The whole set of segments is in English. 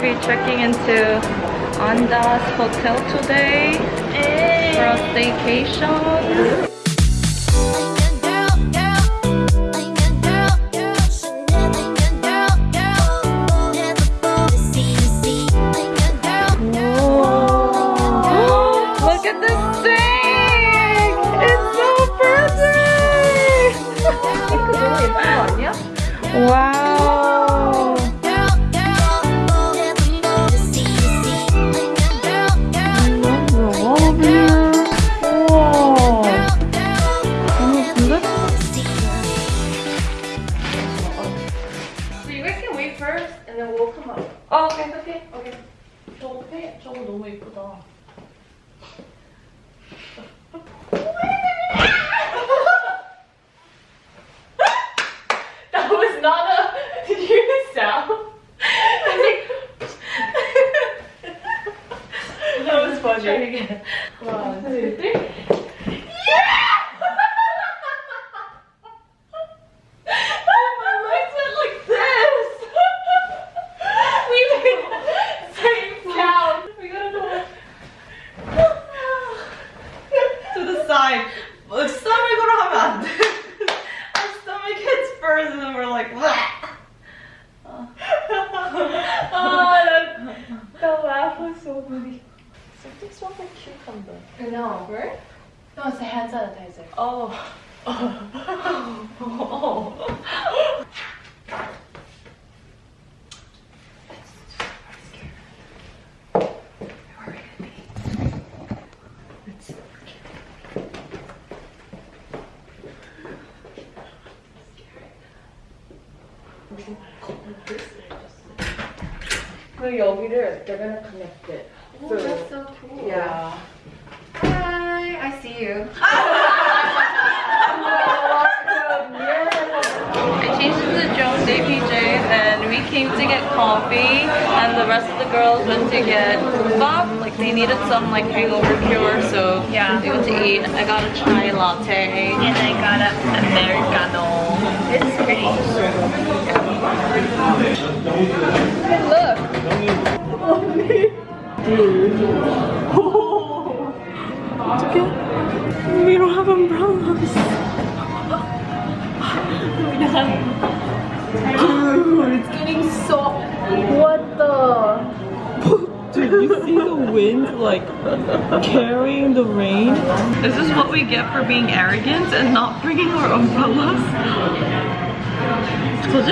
we're checking into Andaz hotel today for a staycation. Whoa. Something smells like cucumber. No. Right? No, it's a hand sanitizer. Oh. oh. 그 여기를 they're gonna connect it. Oh, that's so cool. yeah. Hi, I see you. I changed into Jones APJ and we came to get coffee and the rest of the girls went to get bop. Like they needed some like hangover cure so Yeah. they went to eat. I got a chai latte. And I got an Americano. It's pretty. Look. Oh, 어 we don't have umbrellas. We're. Dude, it's getting so. What the? Dude, you see the wind like carrying the rain? This is what we get for being arrogant and not bringing our umbrellas. we're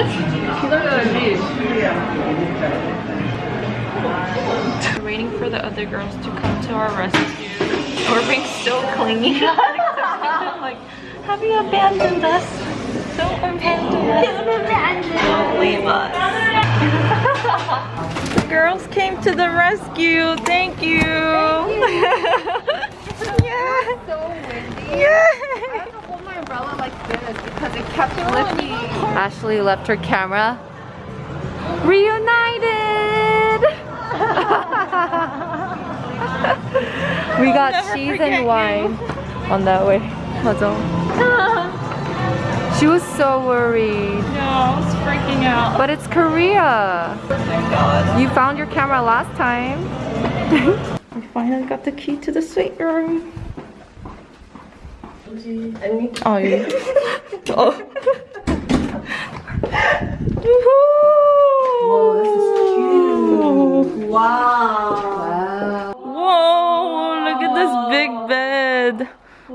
Waiting for the other girls to come to our rescue. We're being so clingy. like, have you abandoned us? Don't abandon us. Don't abandon us. Don't leave us. the girls came to the rescue. Thank you. yeah. So windy. I Yeah. had to hold my umbrella like this because it kept oh, lifting. Ashley left her camera. Reunited! We got cheese forget and you. wine on that way. 맞아. She was so worried. No, I was freaking out. But it's Korea. Oh god. You found your camera last time. We finally got the key to the suite room. Oh, yeah. oh. Whoa, this is cute. Wow.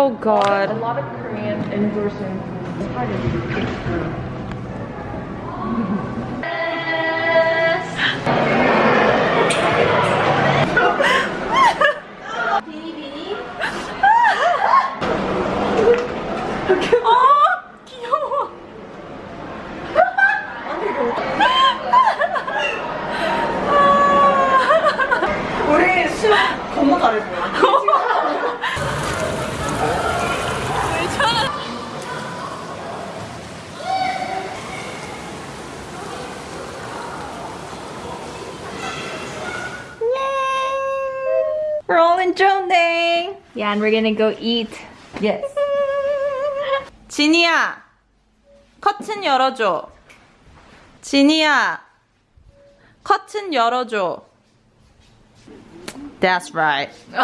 Oh a god. lot of Korean indoor Yeah, and we're gonna go eat. Yes. 지니야, 커튼 열어줘. 지니야, 커튼 열어줘. That's right.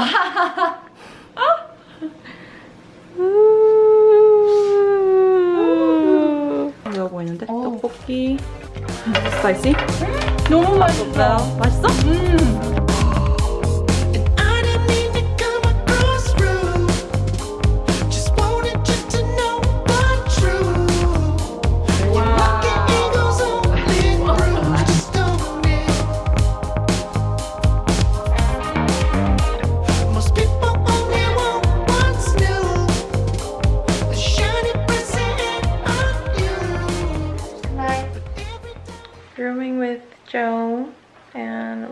매워 보이는데? 떡볶이. 스파이시? 너무 맛있어요. 맛있어? I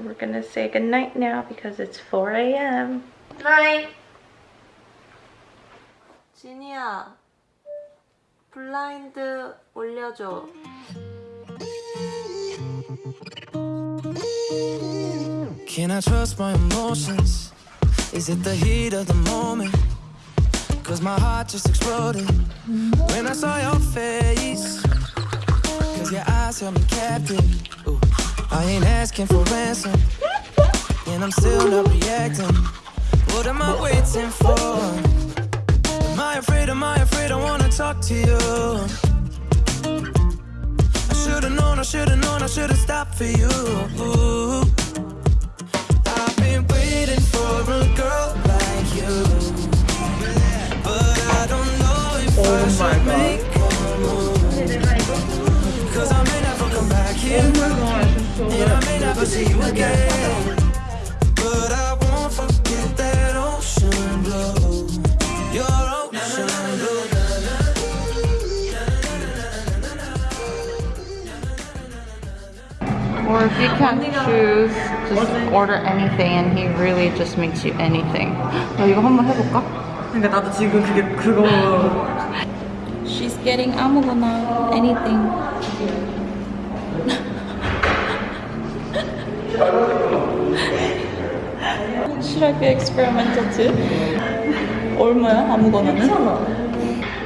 we're gonna say goodnight now because it's 4 a.m. Night. 지니야, 블라인드 올려줘. Can I trust my emotions? Is it the heat of the moment? Cause my heart just exploded when I saw your face. Cause your eyes held me captive. Ooh, I ain't asking for ransom, and I'm still not reacting. What am I waiting for? Am I afraid? Am I afraid? I wanna talk to you. I should've known, I should've known, I should've stopped for you. I've been waiting for a girl never see you again. But I won't forget that ocean blue. Your ocean blue. Or if you can't choose, just order anything, and he really just makes you anything. 나 이거 한번 해볼까? 그러니까 나도 지금 그게 그거 She's getting 아무거나 anything. Should I be experimental too? 얼마야 아무거나는? 괜찮아.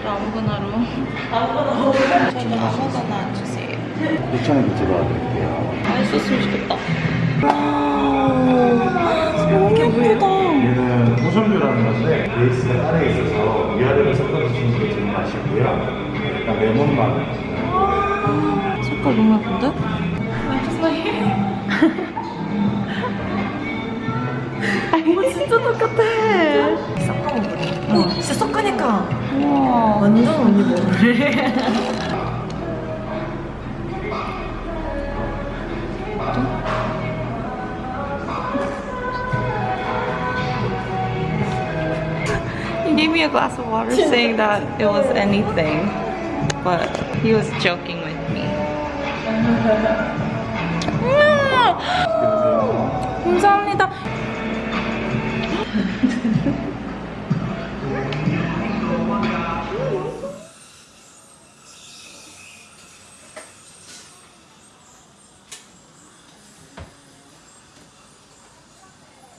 아무거나로. 아무거나. 저는 아무거나 주세요. 2,000원 결제 도와드릴게요. 맛있었으면 좋겠다. 너무 예쁘다. 얘는 무섬유라는 건데 베이스가 따로 있어서 위아래로 섞어서 주는 게 제일 맛있고요. 일단 레몬맛. 색깔 너무 예쁜데? 진짜 똑같아. 어, 진짜 섞으니까 우와. 완전 언니. He gave me a glass of water saying that it was anything, but he was joking with me. 감사합니다.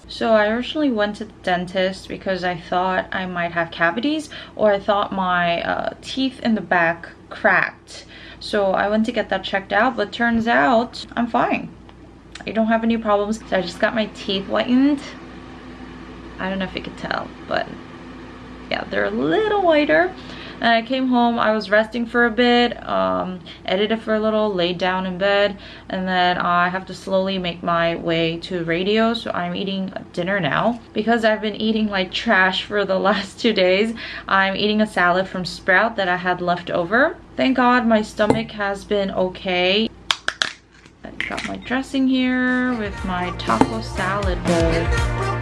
So I originally went to the dentist because I thought I might have cavities or I thought my uh, teeth in the back cracked. So I went to get that checked out, but turns out I'm fine. I don't have any problems. So I just got my teeth whitened. I don't know if you could tell, but yeah, they're a little whiter. And I came home, I was resting for a bit, um, edited for a little, laid down in bed, and then I have to slowly make my way to radio. So I'm eating dinner now. Because I've been eating like trash for the last two days, I'm eating a salad from Sprout that I had left over. Thank God my stomach has been okay. I got my dressing here with my taco salad bowl.